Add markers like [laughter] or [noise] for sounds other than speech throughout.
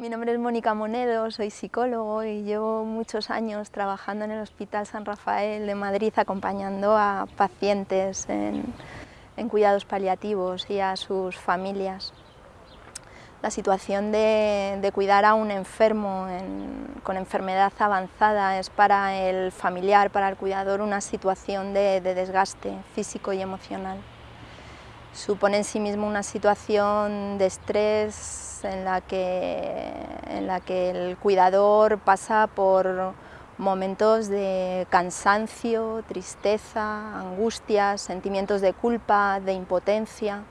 Mi nombre es Mónica Monedo, soy psicólogo y llevo muchos años trabajando en el Hospital San Rafael de Madrid acompañando a pacientes en, cuidados paliativos y a sus familias. La situación de, cuidar a un enfermo con enfermedad avanzada es para el familiar, para el cuidador, una situación de desgaste físico y emocional supone en sí mismo una situación de estrés en la que, en la que el cuidador pasa por momentos de cansancio, tristeza, angustias, sentimientos de culpa, de impotencia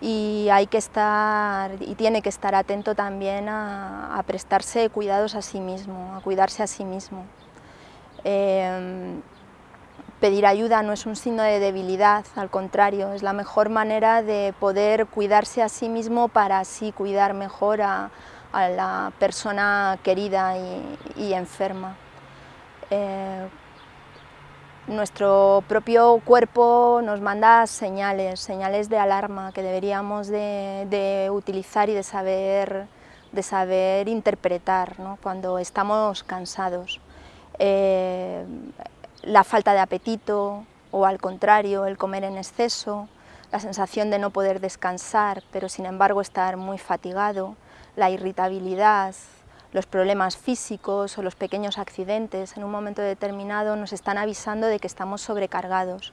y hay que estar y tiene que estar atento también a, prestarse cuidados a sí mismo, a cuidarse a sí mismo. Em, Pedir ayuda no es un signo de debilidad, al contrario, es la mejor manera de poder cuidarse a sí mismo para así cuidar mejor a, la persona querida y, enferma. Eh, nuestro propio cuerpo nos manda señales, señales de alarma que deberíamos de, utilizar y de saber, de saber interpretar cuando estamos cansados. Eh, la falta de apetito o al contrario, el comer en exceso, la sensación de no poder descansar, pero sin embargo estar muy fatigado, la irritabilidad, los problemas físicos o los pequeños accidentes en un momento determinado nos están avisando de que estamos sobrecargados,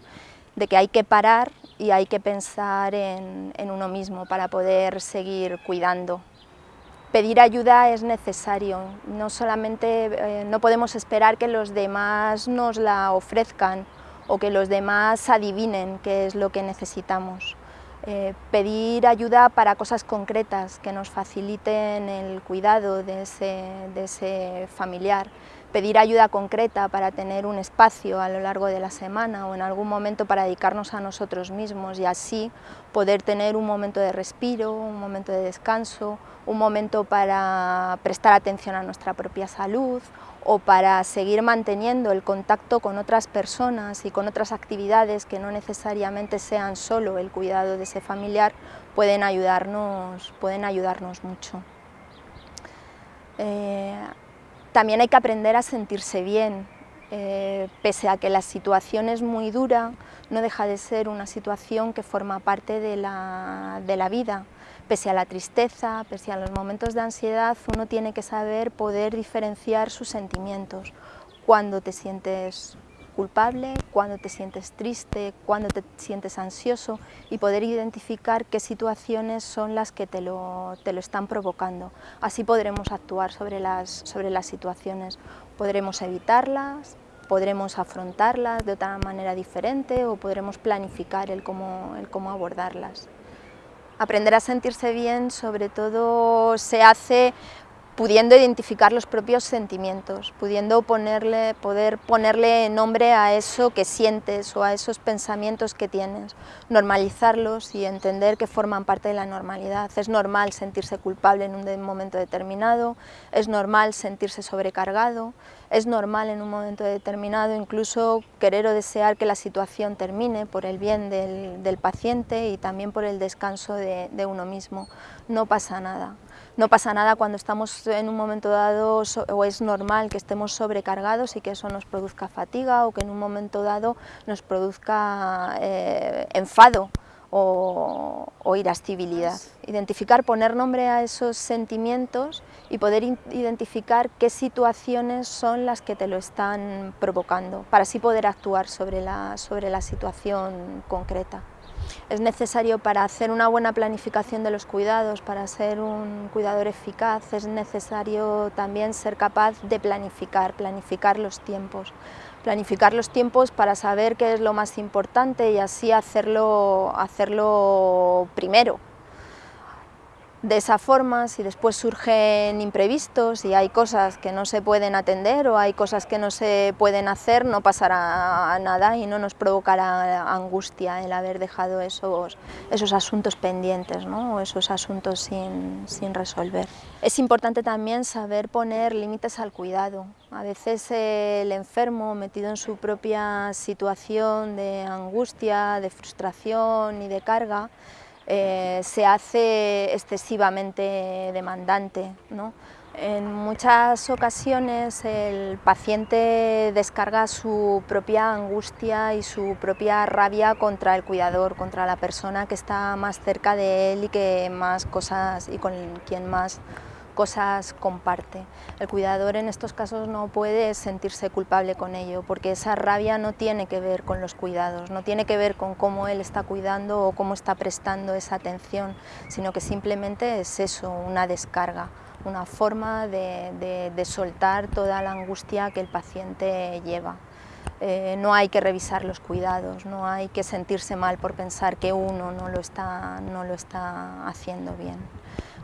de que hay que parar y hay que pensar en, en uno mismo para poder seguir cuidando pedir ayuda es necesario, no solamente eh, no podemos esperar que los demás nos la ofrezcan o que los demás adivinen qué es lo que necesitamos. Eh, pedir ayuda para cosas concretas que nos faciliten el cuidado de ese familiar, pedir ayuda concreta para tener un espacio a lo largo de la semana o en algún momento para dedicarnos a nosotros mismos y así poder tener un momento de respiro, un momento de descanso, un momento para prestar atención a nuestra propia salud o para seguir manteniendo el contacto con otras personas y con otras actividades que no necesariamente sean solo el cuidado de ese familiar, pueden ayudarnos, pueden ayudarnos mucho. Eh, también hay que aprender a sentirse bien, eh, pese a que la situación es muy dura, no deja de ser una situación que forma parte de la, de la vida. Pese a la tristeza, pese a los momentos de ansiedad, uno tiene que saber poder diferenciar sus sentimientos. Cuando te sientes culpable, cuando te sientes triste, cuando te sientes ansioso y poder identificar qué situaciones son las que te lo, te lo están provocando. Así podremos actuar sobre las, sobre las situaciones, podremos evitarlas, podremos afrontarlas de otra manera diferente o podremos planificar el cómo, el cómo abordarlas. Aprender a sentirse bien sobre todo se hace pudiendo identificar los propios sentimientos, pudiendo ponerle, poder ponerle nombre a eso que sientes o a esos pensamientos que tienes, normalizarlos y entender que forman parte de la normalidad. Es normal sentirse culpable en un momento determinado, es normal sentirse sobrecargado, es normal en un momento determinado incluso querer o desear que la situación termine por el bien del, paciente y también por el descanso de uno mismo. No pasa nada. No pasa nada cuando estamos en un momento dado o es normal que estemos sobrecargados y que eso nos produzca fatiga o que en un momento dado nos produzca eh, enfado o, irascibilidad. Identificar, poner nombre a esos sentimientos y poder identificar qué situaciones son las que te lo están provocando, para así poder actuar sobre la, sobre la situación concreta es necesario para hacer una buena planificación de los cuidados, para ser un cuidador eficaz, es necesario también ser capaz de planificar, planificar los tiempos. Planificar los tiempos para saber qué es lo más importante y así hacerlo, hacerlo primero, de esa forma, si después surgen imprevistos y hay cosas que no se pueden atender o hay cosas que no se pueden hacer, no pasará nada y no nos provocará angustia el haber dejado esos, esos asuntos pendientes ¿no? o esos asuntos sin, sin resolver. Es importante también saber poner límites al cuidado. A veces el enfermo, metido en su propia situación de angustia, de frustración y de carga, eh, se hace excesivamente demandante. En muchas ocasiones el paciente descarga su propia angustia y su propia rabia contra el cuidador, contra la persona que está más cerca de él y que más cosas y con quien más cosas comparte. El cuidador en estos casos no puede sentirse culpable con ello, porque esa rabia no tiene que ver con los cuidados, no tiene que ver con cómo él está cuidando o cómo está prestando esa atención, sino que simplemente es eso, una descarga, una forma de, soltar toda la angustia que el paciente lleva. Eh, no hay que revisar los cuidados, no hay que sentirse mal por pensar que uno no lo está, no lo está haciendo bien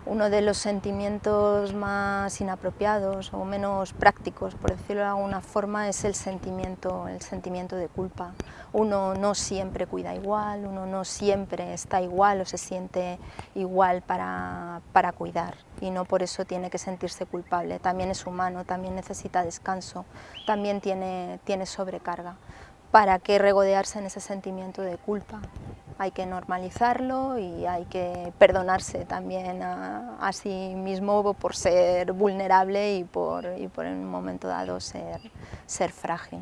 uno de los sentimientos más inapropiados o menos prácticos, por decirlo de alguna forma, es el sentimiento, el sentimiento de culpa. Uno no siempre cuida igual, uno no siempre está igual o se siente igual para, para cuidar y no por eso tiene que sentirse culpable. También es humano, también necesita descanso, también tiene, tiene sobrecarga. ¿Para qué regodearse en ese sentimiento de culpa? Hay que normalizarlo y hay que perdonarse también a, sí mismo por ser vulnerable y por, y en un momento dado ser, ser frágil.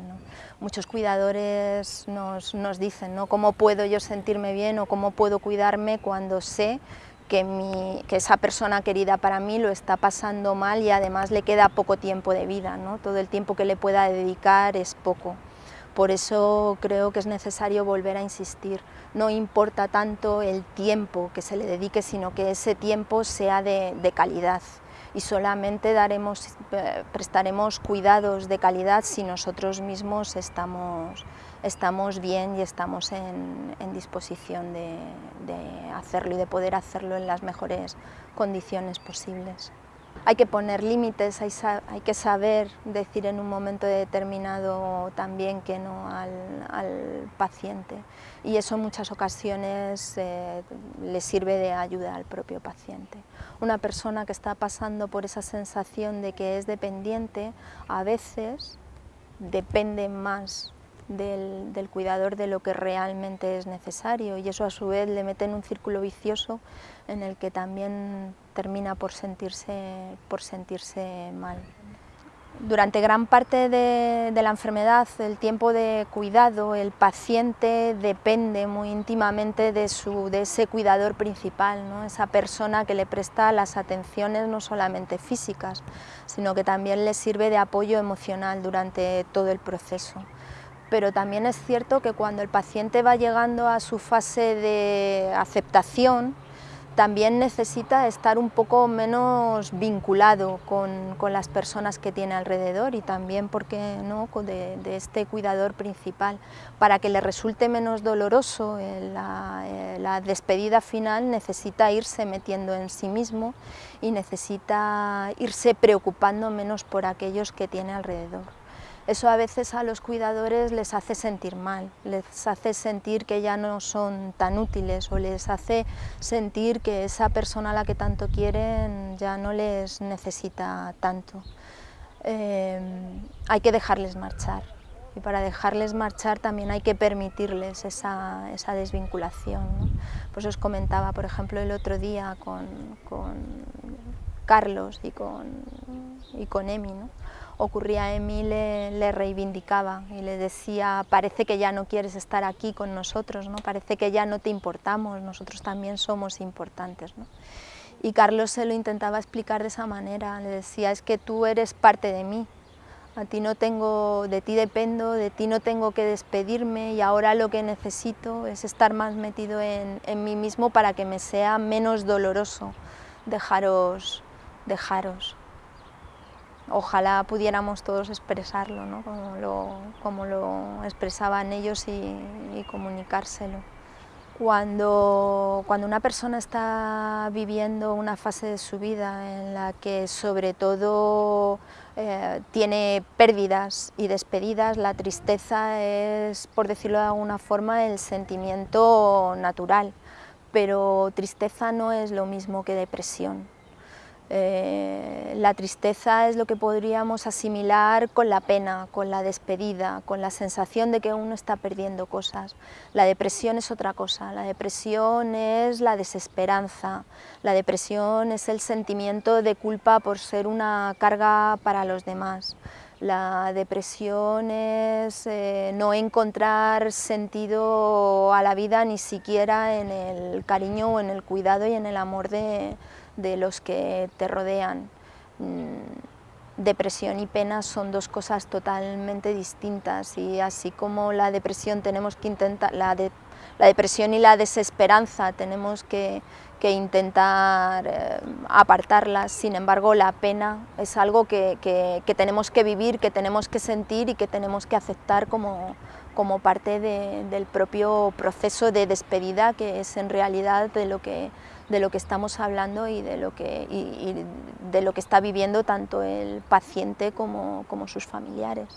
Muchos cuidadores nos, nos dicen ¿no? cómo puedo yo sentirme bien o cómo puedo cuidarme cuando sé que, mi, que, esa persona querida para mí lo está pasando mal y además le queda poco tiempo de vida, ¿no? todo el tiempo que le pueda dedicar es poco. Por eso creo que es necesario volver a insistir. No importa tanto el tiempo que se le dedique, sino que ese tiempo sea de, calidad y solamente daremos, eh, prestaremos cuidados de calidad si nosotros mismos estamos bien y estamos en, disposición de hacerlo y de poder hacerlo en las mejores condiciones posibles. Hay que poner límites, hay, que saber decir en un momento determinado también que no al, paciente y eso en muchas ocasiones eh, le sirve de ayuda al propio paciente. Una persona que está pasando por esa sensación de que es dependiente, a veces depende más del, cuidador de lo que realmente es necesario y eso a su vez le mete en un círculo vicioso en el que también termina por sentirse, por sentirse mal. Durante gran parte de, la enfermedad, el tiempo de cuidado, el paciente depende muy íntimamente de, su, de ese cuidador principal, ¿no? esa persona que le presta las atenciones no solamente físicas, sino que también le sirve de apoyo emocional durante todo el proceso pero también es cierto que cuando el paciente va llegando a su fase de aceptación, también necesita estar un poco menos vinculado con, las personas que tiene alrededor y también, porque no?, de, este cuidador principal. Para que le resulte menos doloroso eh, eh, la despedida final necesita irse metiendo en sí mismo y necesita irse preocupando menos por aquellos que tiene alrededor. Eso a veces a los cuidadores les hace sentir mal, les hace sentir que ya no son tan útiles o les hace sentir que esa persona a la que tanto quieren ya no les necesita tanto. Eh, hay que dejarles marchar y para dejarles marchar también hay que permitirles esa, desvinculación. Pues os comentaba, por ejemplo, el otro día con, Carlos y con, y con Emi, ocurría Emi le, le, reivindicaba y le decía, parece que ya no quieres estar aquí con nosotros, ¿no? parece que ya no te importamos, nosotros también somos importantes. Y Carlos se lo intentaba explicar de esa manera, le decía, es que tú eres parte de mí, a ti no tengo, de ti dependo, de ti no tengo que despedirme y ahora lo que necesito es estar más metido en, en mí mismo para que me sea menos doloroso dejaros, dejaros ojalá pudiéramos todos expresarlo, como, lo, expresaban ellos y, comunicárselo. Cuando, una persona está viviendo una fase de su vida en la que sobre todo eh, tiene pérdidas y despedidas, la tristeza es, por decirlo de alguna forma, el sentimiento natural, pero tristeza no es lo mismo que depresión. Eh, la tristeza es lo que podríamos asimilar con la pena, con la despedida, con la sensación de que uno está perdiendo cosas. La depresión es otra cosa, la depresión es la desesperanza, la depresión es el sentimiento de culpa por ser una carga para los demás. La depresión es eh, no encontrar sentido a la vida ni siquiera en el cariño o en el cuidado y en el amor de, de los que te rodean. Mm, depresión y pena son dos cosas totalmente distintas y así como la depresión tenemos que intentar, la, la depresión y la desesperanza tenemos que, que intentar eh, apartarlas, sin embargo la pena es algo que, que, que, tenemos que vivir, que tenemos que sentir y que tenemos que aceptar como, como parte de, del propio proceso de despedida que es en realidad de lo que de lo que estamos hablando y de lo que, de lo que está viviendo tanto el paciente como, como sus familiares.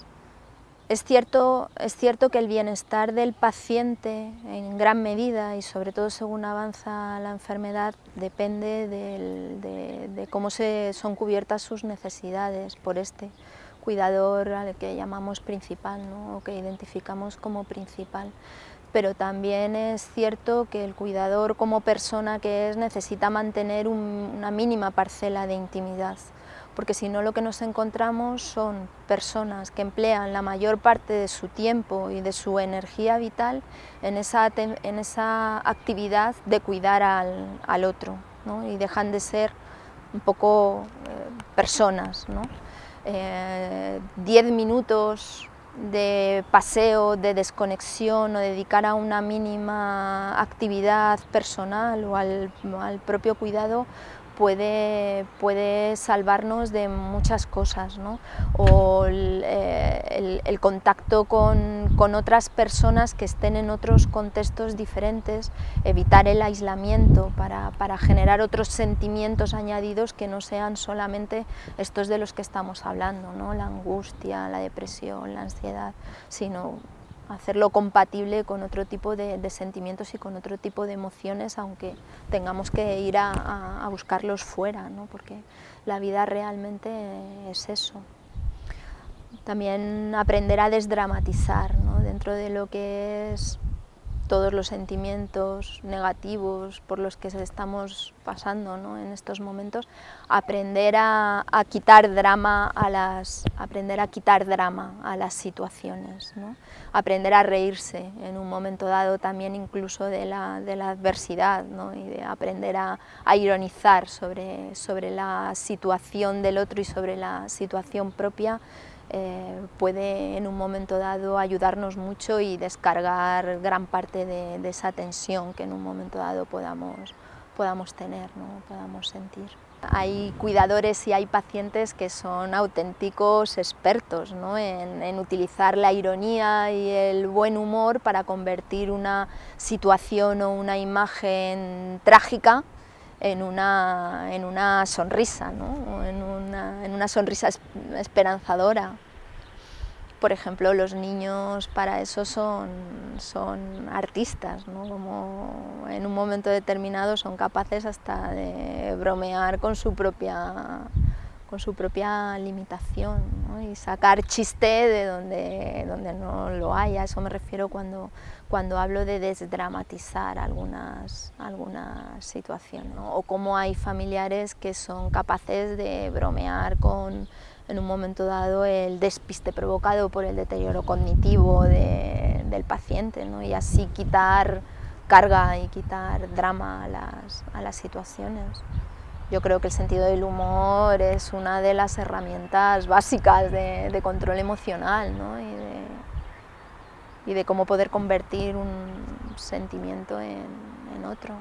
Es cierto, es cierto que el bienestar del paciente en gran medida y sobre todo según avanza la enfermedad depende de, de, cómo se, son cubiertas sus necesidades por este cuidador al que llamamos principal ¿no? o que identificamos como principal pero también es cierto que el cuidador como persona que es necesita mantener un, una mínima parcela de intimidad, porque si no lo que nos encontramos son personas que emplean la mayor parte de su tiempo y de su energía vital en esa, en esa actividad de cuidar al, al otro ¿no? y dejan de ser un poco eh, personas. ¿no? Eh, diez minutos de paseo, de desconexión o dedicar a una mínima actividad personal o al, al propio cuidado puede, puede salvarnos de muchas cosas, ¿no? o el, eh, el contacto con, con, otras personas que estén en otros contextos diferentes, evitar el aislamiento para, para, generar otros sentimientos añadidos que no sean solamente estos de los que estamos hablando, ¿no? la angustia, la depresión, la ansiedad, sino hacerlo compatible con otro tipo de, sentimientos y con otro tipo de emociones, aunque tengamos que ir a, a, a buscarlos fuera, ¿no? porque la vida realmente es eso. También aprender a desdramatizar ¿no? dentro de lo que es todos los sentimientos negativos por los que estamos pasando ¿no? en estos momentos, aprender a, quitar drama a las, aprender a quitar drama a las situaciones, ¿no? aprender a reírse en un momento dado también incluso de la, adversidad ¿no? y de aprender a, ironizar sobre la situación del otro y sobre la situación propia eh, puede en un momento dado ayudarnos mucho y descargar gran parte de, de, esa tensión que en un momento dado podamos, podamos tener, ¿no? podamos sentir. Hay cuidadores y hay pacientes que son auténticos expertos ¿no? en, en, utilizar la ironía y el buen humor para convertir una situación o una imagen trágica en una, en una sonrisa, ¿no? en, una, en una sonrisa esperanzadora. Por ejemplo, los niños para eso son, son artistas, ¿no? como en un momento determinado son capaces hasta de bromear con su propia, con su propia limitación ¿no? y sacar chiste de donde, donde no lo hay. A eso me refiero cuando, cuando hablo de desdramatizar algunas, algunas situaciones. ¿no? O cómo hay familiares que son capaces de bromear con en un momento dado el despiste provocado por el deterioro cognitivo de, del paciente ¿no? y así quitar carga y quitar drama a las, a las situaciones. Yo creo que el sentido del humor es una de las herramientas básicas de, de control emocional ¿no? y, de, y, de, cómo poder convertir un sentimiento en, en otro.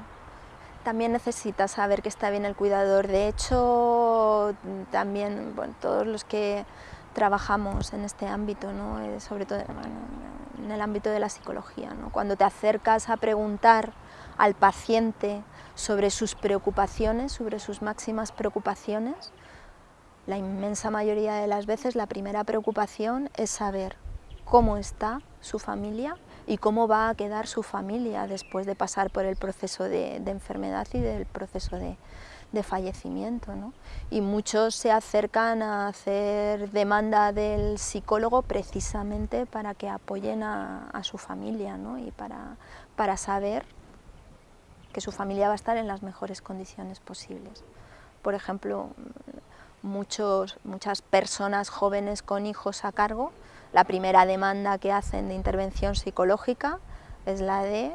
También necesita saber que está bien el cuidador. De hecho, también bueno, todos los que trabajamos en este ámbito, ¿no? Eh, sobre todo bueno, en el ámbito de la psicología. ¿no? Cuando te acercas a preguntar al paciente sobre sus preocupaciones, sobre sus máximas preocupaciones, la inmensa mayoría de las veces la primera preocupación es saber cómo está su familia y cómo va a quedar su familia después de pasar por el proceso de, enfermedad y del proceso de, de fallecimiento. ¿no? Y muchos se acercan a hacer demanda del psicólogo precisamente para que apoyen a, su familia ¿no? y para, para saber su familia va a estar en las mejores condiciones posibles. Por ejemplo, muchos, muchas personas jóvenes con hijos a cargo, la primera demanda que hacen de intervención psicológica es la de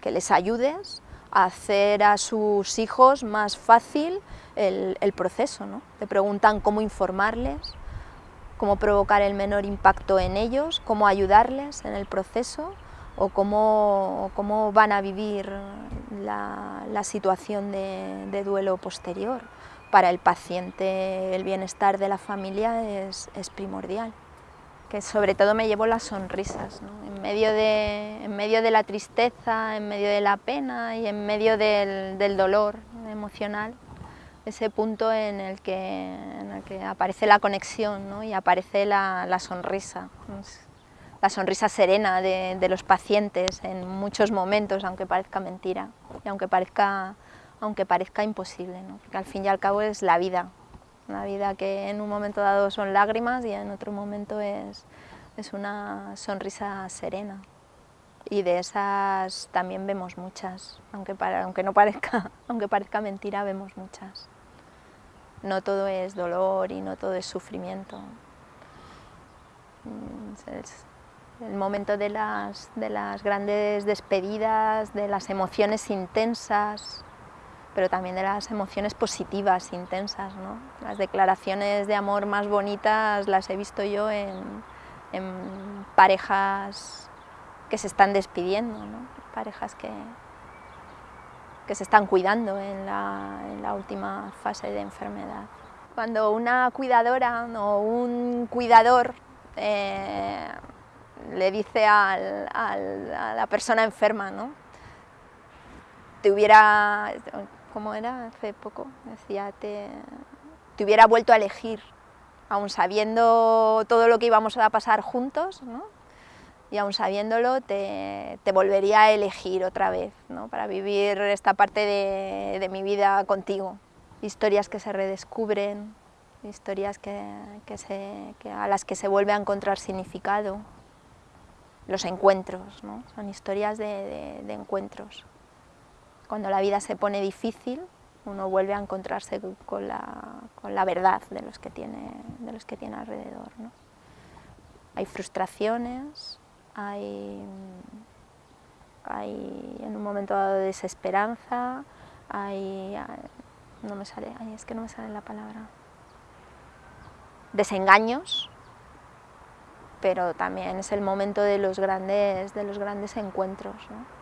que les ayudes a hacer a sus hijos más fácil el, proceso. ¿no? Te preguntan cómo informarles, cómo provocar el menor impacto en ellos, cómo ayudarles en el proceso o cómo, cómo van a vivir la, situación de duelo posterior. Para el paciente el bienestar de la familia es, primordial. Que sobre todo me llevo las sonrisas, en, medio de, en medio de la tristeza, en medio de la pena y en medio del, dolor emocional, ese punto en el que, que aparece la conexión y aparece la, sonrisa, la sonrisa serena de, los pacientes en muchos momentos, aunque parezca mentira y aunque parezca aunque parezca imposible, ¿no? porque al fin y al cabo es la vida, una vida que en un momento dado son lágrimas y en otro momento es, es una sonrisa serena. Y de esas también vemos muchas, aunque, aunque, no parezca, [laughs] aunque parezca mentira, vemos muchas. No todo es dolor y no todo es sufrimiento. Es el momento de las, de las grandes despedidas, de las emociones intensas, pero también de las emociones positivas, intensas. ¿no? Las declaraciones de amor más bonitas las he visto yo en, parejas que se están despidiendo, ¿no? parejas que, que se están cuidando en la, última fase de enfermedad. Cuando una cuidadora o un cuidador eh, le dice a la persona enferma, ¿no? te hubiera como era hace poco, decía, te, hubiera vuelto a elegir, aún sabiendo todo lo que íbamos a pasar juntos, ¿no? y aún sabiéndolo te, volvería a elegir otra vez, ¿no? para vivir esta parte de, mi vida contigo. Historias que se redescubren, historias que a las que se vuelve a encontrar significado, los encuentros, ¿no? son historias de, encuentros. Cuando la vida se pone difícil, uno vuelve a encontrarse con la, verdad de los que tiene, de los que tiene alrededor. Hay frustraciones, hay, hay en un momento dado desesperanza, hay, no me sale, es que no me sale la palabra, desengaños, pero también es el momento de los grandes, de los grandes encuentros. ¿no?